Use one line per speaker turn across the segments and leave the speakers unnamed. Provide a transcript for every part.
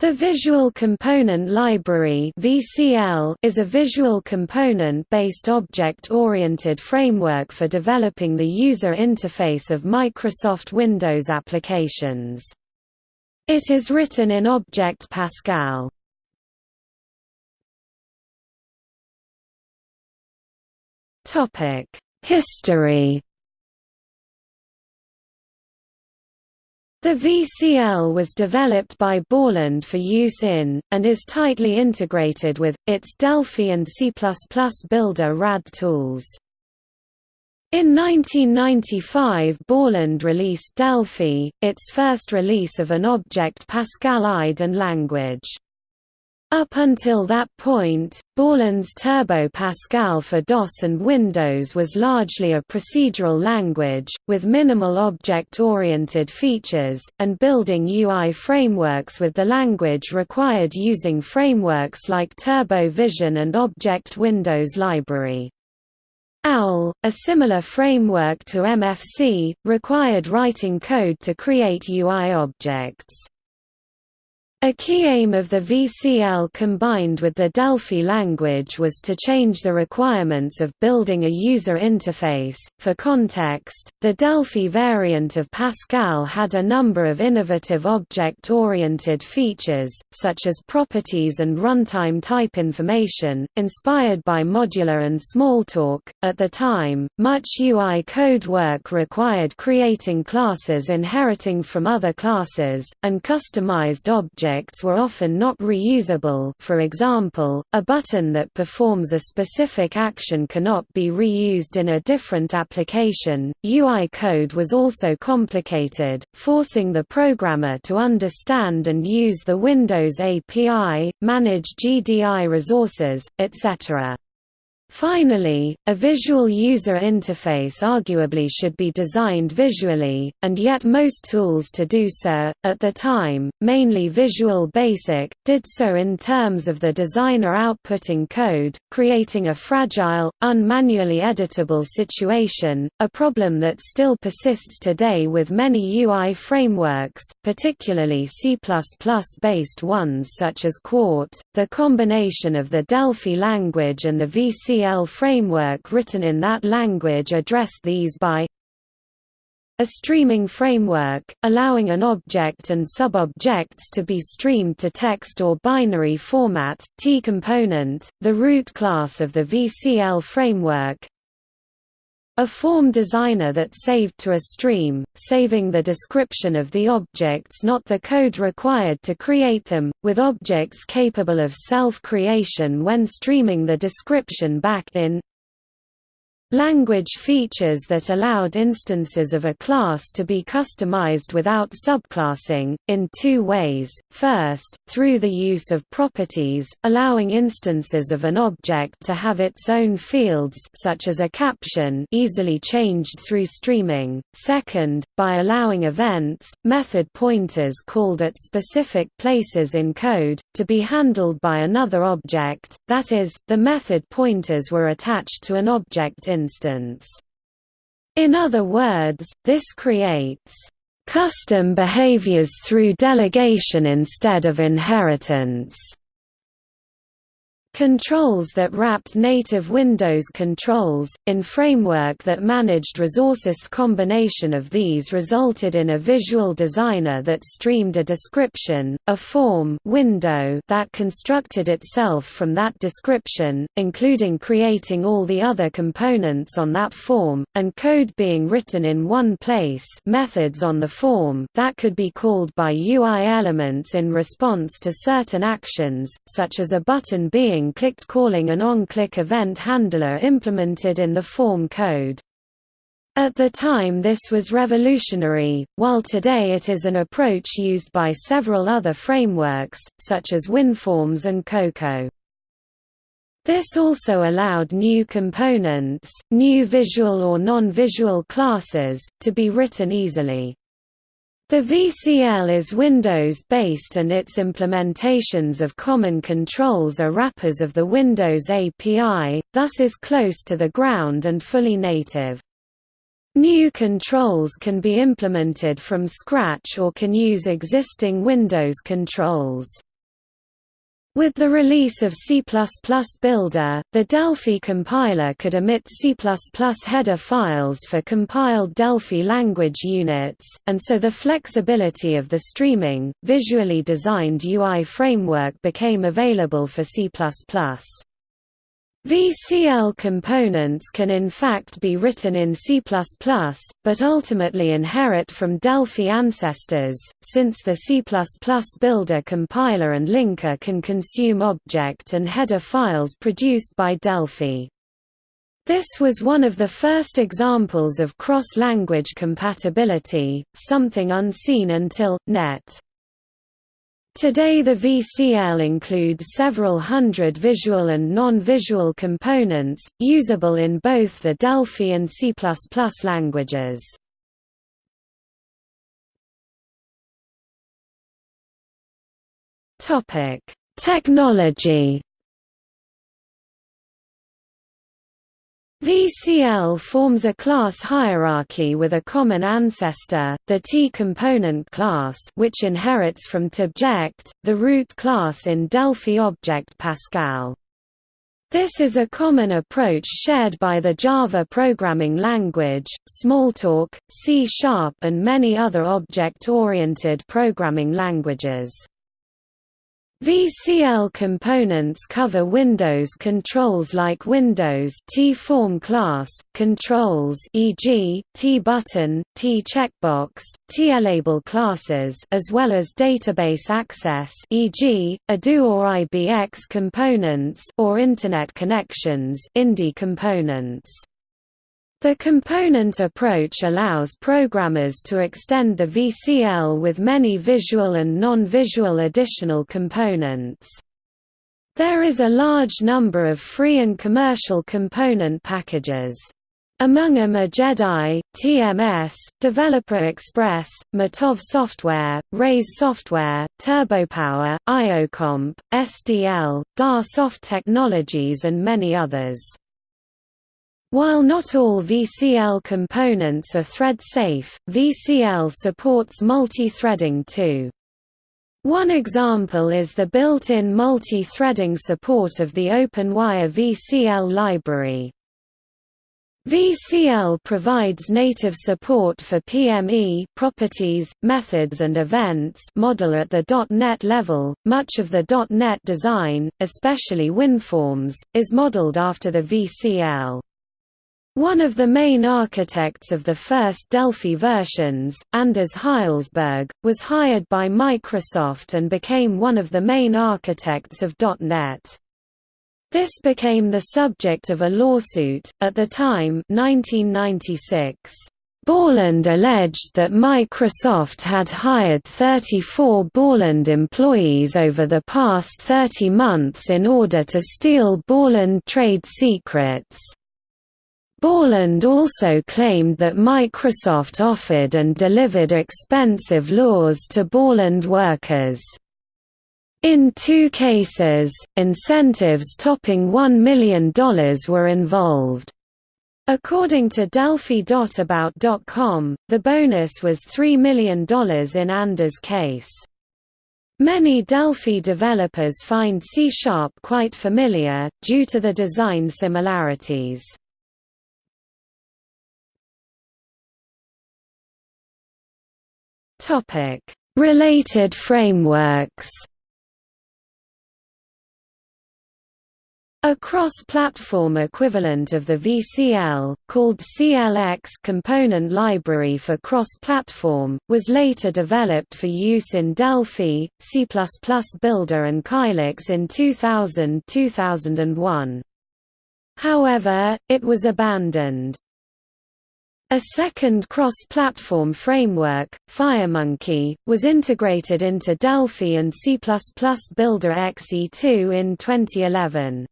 The Visual Component Library is a visual component-based object-oriented framework for developing the user interface of Microsoft Windows applications. It is written in Object Pascal. History The VCL was developed by Borland for use in, and is tightly integrated with, its Delphi and C++ Builder RAD tools. In 1995 Borland released Delphi, its first release of an Object Pascal IDE and language. Up until that point, Borland's Turbo Pascal for DOS and Windows was largely a procedural language, with minimal object-oriented features, and building UI frameworks with the language required using frameworks like Turbo Vision and Object Windows Library. OWL, a similar framework to MFC, required writing code to create UI objects. A key aim of the VCL combined with the Delphi language was to change the requirements of building a user interface. For context, the Delphi variant of Pascal had a number of innovative object oriented features, such as properties and runtime type information, inspired by Modula and Smalltalk. At the time, much UI code work required creating classes inheriting from other classes, and customized objects objects were often not reusable for example, a button that performs a specific action cannot be reused in a different application. UI code was also complicated, forcing the programmer to understand and use the Windows API, manage GDI resources, etc. Finally, a visual user interface arguably should be designed visually, and yet most tools to do so, at the time, mainly Visual Basic, did so in terms of the designer outputting code, creating a fragile, unmanually editable situation, a problem that still persists today with many UI frameworks, particularly C++-based ones such as Qt. The combination of the Delphi language and the VC framework written in that language addressed these by a streaming framework, allowing an object and subobjects to be streamed to text or binary format, TComponent, the root class of the VCL framework, a form designer that saved to a stream, saving the description of the objects not the code required to create them, with objects capable of self-creation when streaming the description back in Language features that allowed instances of a class to be customized without subclassing, in two ways, first, through the use of properties, allowing instances of an object to have its own fields such as a caption easily changed through streaming, second, by allowing events, method pointers called at specific places in code, to be handled by another object, that is, the method pointers were attached to an object in instance. In other words, this creates custom behaviors through delegation instead of inheritance. Controls that wrapped native Windows controls, in framework that managed resources. Combination of these resulted in a visual designer that streamed a description, a form window that constructed itself from that description, including creating all the other components on that form, and code being written in one place. Methods on the form that could be called by UI elements in response to certain actions, such as a button being clicked calling an on-click event handler implemented in the form code. At the time this was revolutionary, while today it is an approach used by several other frameworks, such as WinForms and Cocoa. This also allowed new components, new visual or non-visual classes, to be written easily. The VCL is Windows-based and its implementations of common controls are wrappers of the Windows API, thus is close to the ground and fully native. New controls can be implemented from scratch or can use existing Windows controls. With the release of C++ Builder, the Delphi compiler could emit C++ header files for compiled Delphi language units, and so the flexibility of the streaming, visually designed UI framework became available for C++. VCL components can in fact be written in C++, but ultimately inherit from Delphi ancestors, since the C++ builder compiler and linker can consume object and header files produced by Delphi. This was one of the first examples of cross-language compatibility, something unseen until, .NET. Today the VCL includes several hundred visual and non-visual components, usable in both the Delphi and C++ languages. Technology VCL forms a class hierarchy with a common ancestor, the TComponent class which inherits from TObject, the root class in Delphi Object Pascal. This is a common approach shared by the Java programming language, Smalltalk, C Sharp and many other object-oriented programming languages. VCL components cover Windows controls like Windows TForm class, controls e.g., TButton, TCheckBox, TLabel classes as well as database access e.g., ADO or IBX components or Internet connections Indy components. The component approach allows programmers to extend the VCL with many visual and non-visual additional components. There is a large number of free and commercial component packages. Among them are JEDI, TMS, Developer Express, Mitov Software, Raize Software, TurboPower, IOComp, SDL, DA Soft Technologies and many others. While not all VCL components are thread-safe, VCL supports multi-threading too. One example is the built-in multi-threading support of the OpenWire VCL library. VCL provides native support for PME properties, methods and events model at the .NET level. Much of the .NET design, especially WinForms, is modeled after the VCL. One of the main architects of the first Delphi versions, Anders Hejlsberg, was hired by Microsoft and became one of the main architects of .NET. This became the subject of a lawsuit, at the time 1996. Borland alleged that Microsoft had hired 34 Borland employees over the past 30 months in order to steal Borland trade secrets. Borland also claimed that Microsoft offered and delivered expensive laws to Borland workers. In two cases, incentives topping $1 million were involved. According to Delphi.about.com, the bonus was $3 million in Anders' case. Many Delphi developers find C-sharp quite familiar, due to the design similarities. Topic: Related frameworks. A cross-platform equivalent of the VCL, called CLX Component Library for Cross-Platform, was later developed for use in Delphi, C++ Builder and Kylix in 2000–2001. However, it was abandoned. A second cross-platform framework, FireMonkey, was integrated into Delphi and C++ Builder XE2 in 2011.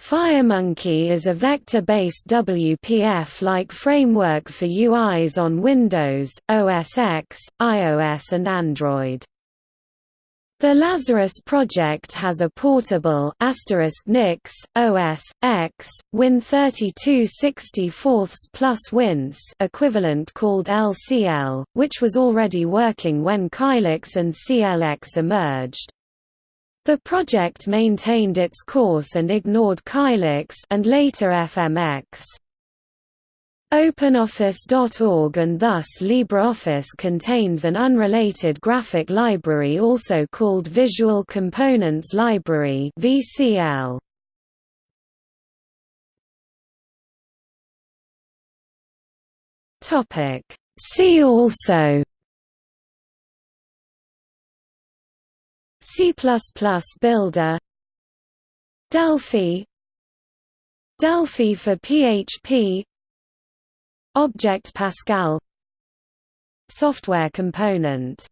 FireMonkey is a vector-based WPF-like framework for UIs on Windows, OS X, iOS and Android. The Lazarus project has a portable Nix, OS, X, Win3264 plus WinCE equivalent called LCL, which was already working when Kylix and CLX emerged. The project maintained its course and ignored Kylix and later FMX. OpenOffice.org and thus LibreOffice contains an unrelated graphic library also called Visual Components Library (VCL). Topic See also C++ Builder Delphi Delphi for PHP Object Pascal. Software component